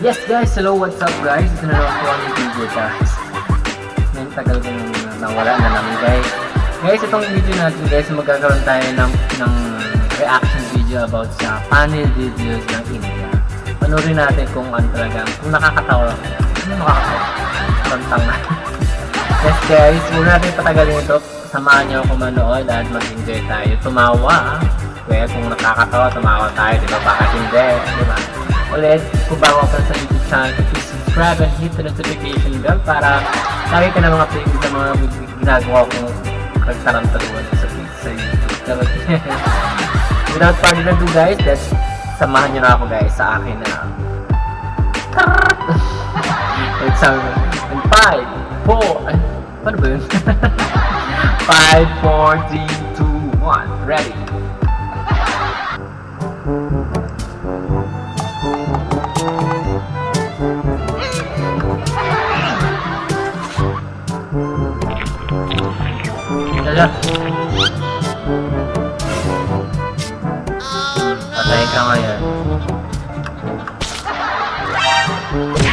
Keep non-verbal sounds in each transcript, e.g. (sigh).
Yes guys, hello, what's up guys? Ito na naman po ang video guys. Ngayon tagal ko nang nawala na namin guys. Guys, itong video natin guys, magkakaroon tayo ng, ng reaction video about sa panel videos ng India. Panorin natin kung ano talaga, kung nakakatawa. Ano nakakatawa? Tantanga. (laughs) yes guys, huwag natin patagalin ito. Samahan niyo ako manood at mag-enjoy tayo. Tumawa. Ah. Kaya kung nakakatawa, tumawa tayo. Di ba? Bakit hindi? Di ba? ulit kung bago ka sa YouTube channel, please subscribe and hit the notification bell para lagi ka na mga playlist na mga ginagawa ko kagtarantaluan sa, sa YouTube. (laughs) Without further ado guys, let's samahan nyo na ako guys sa akin na It's um, in 5, 4, ano ba yun? 5, 4, 3, 2, 1, ready?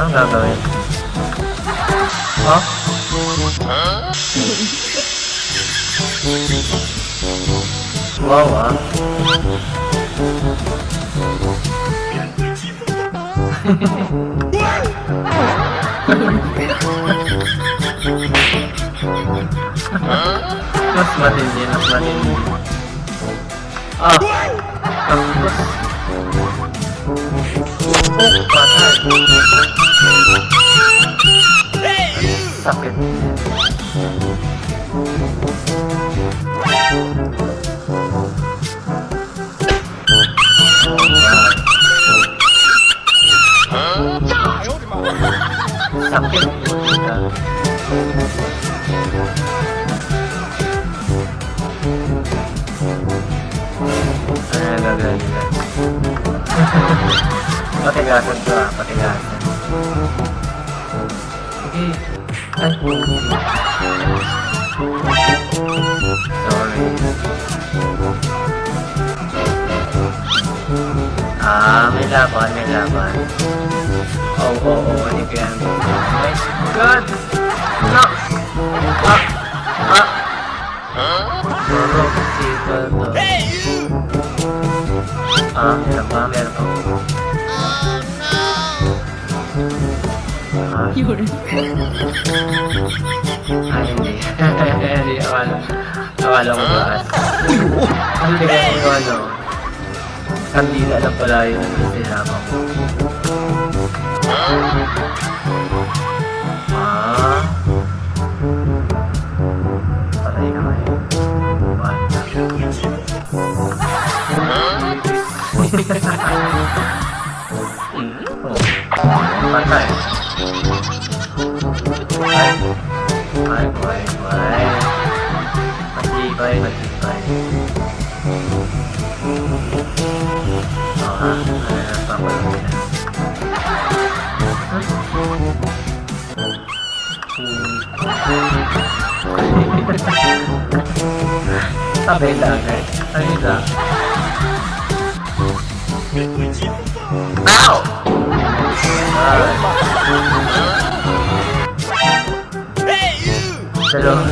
enggak enggak tahu ya Hah? Mas matiin Ah, mas matiin dia Ah, Oh, patah Tạm biệt Tạm biệt Patingan, patingan, patingan. Ah, may laban, may laban. Oh, oh, oh, ano yan? Oh my God! yun? Ay, hindi. Hindi, (laughs) akala. Akala ko ba? Oh! Ang tingnan ko yung ano. Hindi na alam pala yung sinama ko. Ah. Patay na kayo. Eh. Patay. (laughs) Hmm? Oh. Patay. quay quay quay quay mặt gì quay mặt gì quay đó là toàn quay quay ta bây giờ này ta bây giờ nào Trời ơi (laughs)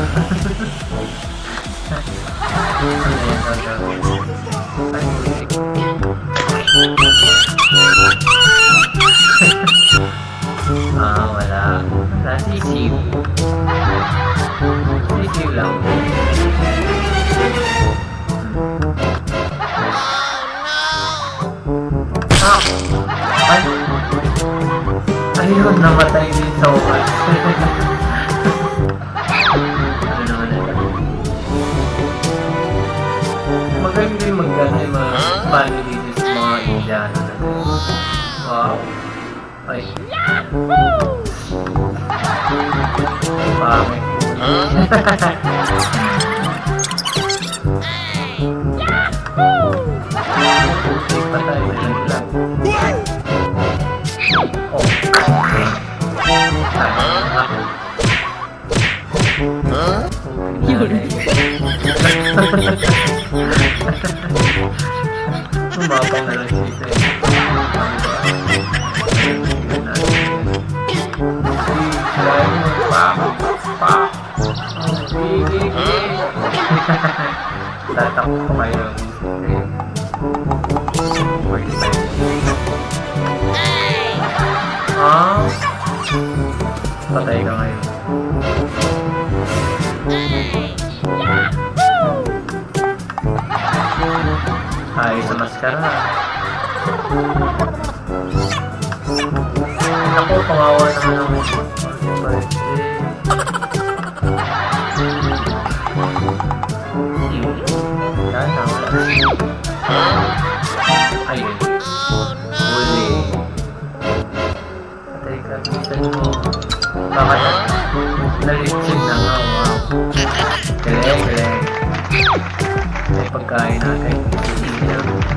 à, gọi là là đi siêu đi siêu lòng Ayun, namatay din sa ukas. Magaling din mag yung mga family sa mga Indiano. Wow. Ay. Ay, pangit. Yahoo! (laughs) Patay na không mở con này là gì đấy bà bà đi đi đi tại tập không mày được mày đi mày đó ở đây rồi ka na. Ako, kawawa naman ang birthday. Wala na, wala na. Ayun. Uli. Patay mo. Baka na, nalitsin na nga. Wow. Galing, galing. pagkain natin. Hindi na.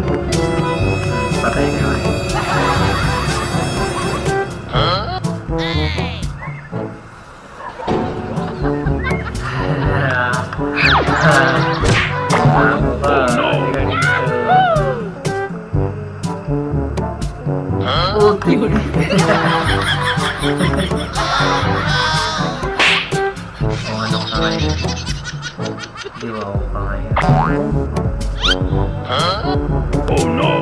Đưa vào bài Oh no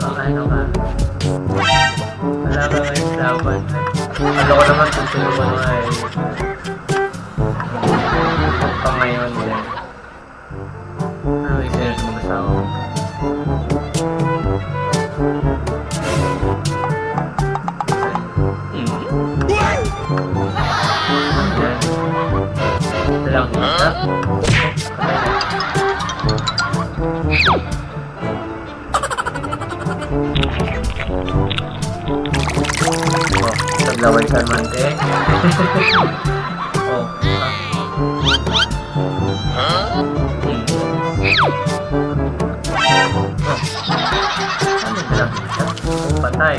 Có ai đâu mà Làm ơi, sao vậy Anh đâu có nắm mắt chung chung rồi Con này hơn rồi lần đó thật là bình thường mình thế ồ bàn tay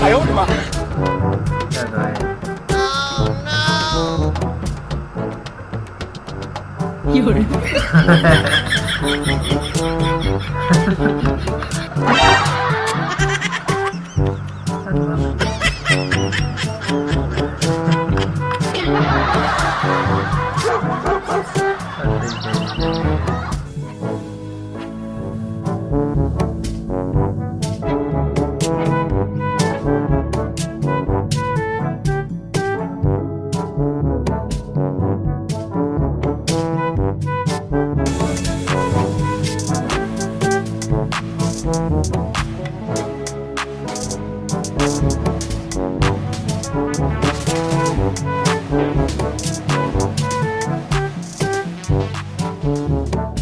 哎呦我的妈！有人。